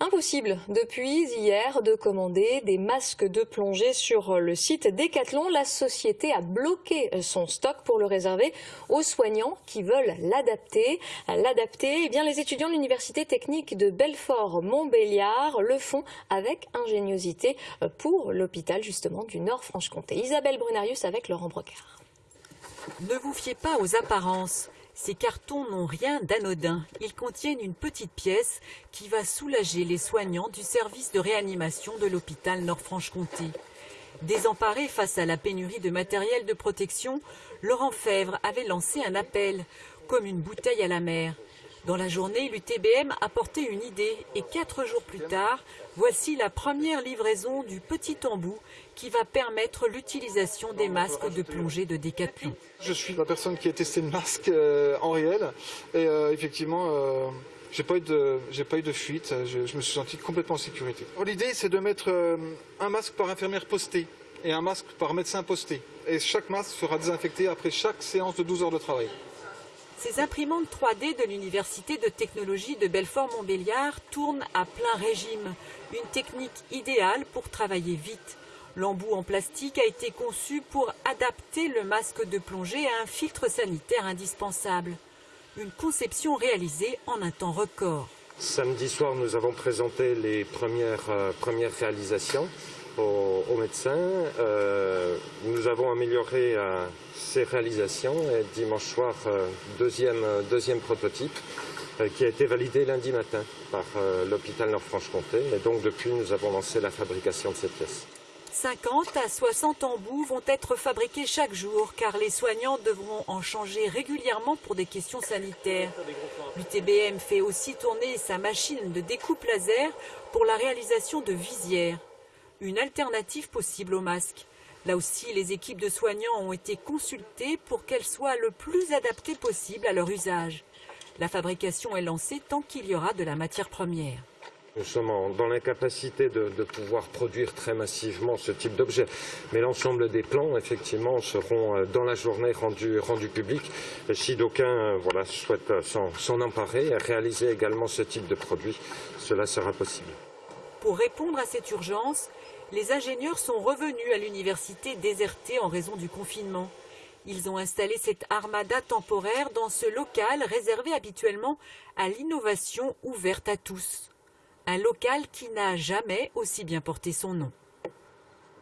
Impossible depuis hier de commander des masques de plongée sur le site Decathlon. La société a bloqué son stock pour le réserver aux soignants qui veulent l'adapter. L'adapter, eh bien, les étudiants de l'Université technique de Belfort-Montbéliard le font avec ingéniosité pour l'hôpital justement du Nord-Franche-Comté. Isabelle Brunarius avec Laurent Brocard. Ne vous fiez pas aux apparences. Ces cartons n'ont rien d'anodin. Ils contiennent une petite pièce qui va soulager les soignants du service de réanimation de l'hôpital Nord-Franche-Comté. Désemparé face à la pénurie de matériel de protection, Laurent Fèvre avait lancé un appel, comme une bouteille à la mer. Dans la journée, l'UTBM a porté une idée et quatre jours plus tard, voici la première livraison du petit embout qui va permettre l'utilisation des masques de plongée de Décathlon. Je suis la personne qui a testé le masque euh, en réel et euh, effectivement, euh, j'ai pas eu de, j'ai pas eu de fuite. Je, je, me suis senti complètement en sécurité. L'idée, c'est de mettre euh, un masque par infirmière posté et un masque par médecin posté. Et chaque masque sera désinfecté après chaque séance de 12 heures de travail. Ces imprimantes 3D de l'Université de technologie de Belfort-Montbéliard tournent à plein régime, une technique idéale pour travailler vite. L'embout en plastique a été conçu pour adapter le masque de plongée à un filtre sanitaire indispensable. Une conception réalisée en un temps record. Samedi soir, nous avons présenté les premières, euh, premières réalisations aux, aux médecins. Euh, nous avons amélioré euh, ces réalisations et dimanche soir, euh, deuxième, deuxième prototype euh, qui a été validé lundi matin par euh, l'hôpital Nord-Franche-Comté. Et donc depuis, nous avons lancé la fabrication de ces pièces. 50 à 60 embouts vont être fabriqués chaque jour car les soignants devront en changer régulièrement pour des questions sanitaires. L'UTBM fait aussi tourner sa machine de découpe laser pour la réalisation de visières. Une alternative possible au masque. Là aussi, les équipes de soignants ont été consultées pour qu'elles soient le plus adaptées possible à leur usage. La fabrication est lancée tant qu'il y aura de la matière première. Nous sommes dans l'incapacité de, de, pouvoir produire très massivement ce type d'objet. Mais l'ensemble des plans, effectivement, seront euh, dans la journée rendus, publics. Et si d'aucuns euh, voilà, souhaitent euh, s'en emparer et réaliser également ce type de produit, cela sera possible. Pour répondre à cette urgence, les ingénieurs sont revenus à l'université désertée en raison du confinement. Ils ont installé cette armada temporaire dans ce local réservé habituellement à l'innovation ouverte à tous un local qui n'a jamais aussi bien porté son nom.